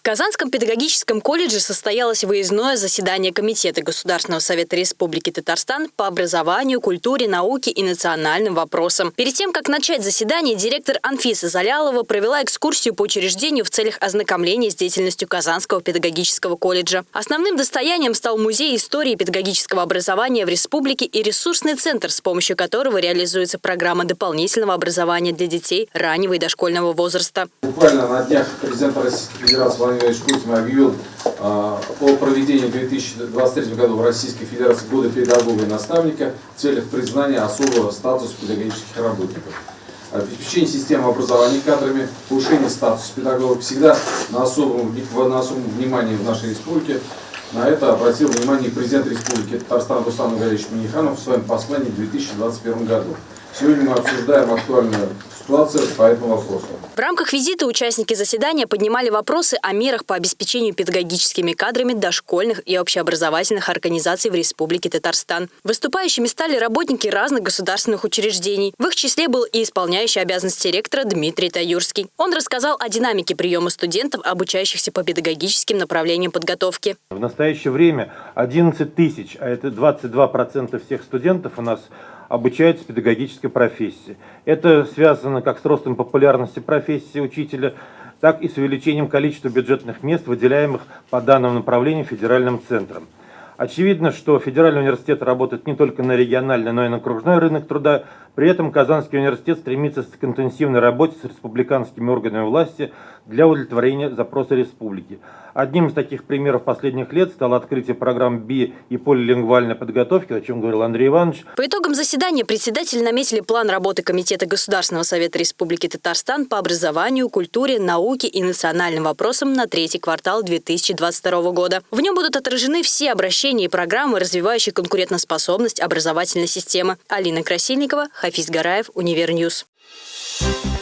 В Казанском педагогическом колледже состоялось выездное заседание Комитета Государственного совета Республики Татарстан по образованию, культуре, науке и национальным вопросам. Перед тем, как начать заседание, директор Анфиса Залялова провела экскурсию по учреждению в целях ознакомления с деятельностью Казанского педагогического колледжа. Основным достоянием стал музей истории педагогического образования в республике и ресурсный центр, с помощью которого реализуется программа дополнительного образования для детей раннего и дошкольного возраста. Буквально на днях президент Российской Федерации Владимир Владимирович Путин объявил а, о проведении в 2023 году в Российской Федерации года педагога и наставника в целях признания особого статуса педагогических работников. Обеспечение системы образования кадрами, повышение статуса педагогов всегда на особом, на особом внимании в нашей республике. На это обратил внимание президент Республики Татарстан Руслан Галевич Миниханов в своем послании в 2021 году. Сегодня мы обсуждаем актуальную ситуацию по этому вопросу. В рамках визита участники заседания поднимали вопросы о мерах по обеспечению педагогическими кадрами дошкольных и общеобразовательных организаций в Республике Татарстан. Выступающими стали работники разных государственных учреждений. В их числе был и исполняющий обязанности ректора Дмитрий Таюрский. Он рассказал о динамике приема студентов, обучающихся по педагогическим направлениям подготовки. В настоящее время 11 тысяч, а это 22% всех студентов у нас обучаются педагогической профессии. Это связано как с ростом популярности профессии учителя, так и с увеличением количества бюджетных мест, выделяемых по данному направлению федеральным центром. Очевидно, что федеральный университет работает не только на региональный, но и на окружной рынок труда. При этом Казанский университет стремится к интенсивной работе с республиканскими органами власти для удовлетворения запроса республики. Одним из таких примеров последних лет стало открытие программ БИ и полилингвальной подготовки, о чем говорил Андрей Иванович. По итогам заседания председатели наметили план работы Комитета Государственного совета Республики Татарстан по образованию, культуре, науке и национальным вопросам на третий квартал 2022 года. В нем будут отражены все обращения и программы, развивающие конкурентоспособность образовательной системы. Алина Красильникова, Хафиз Гараев, Универ News. Thank you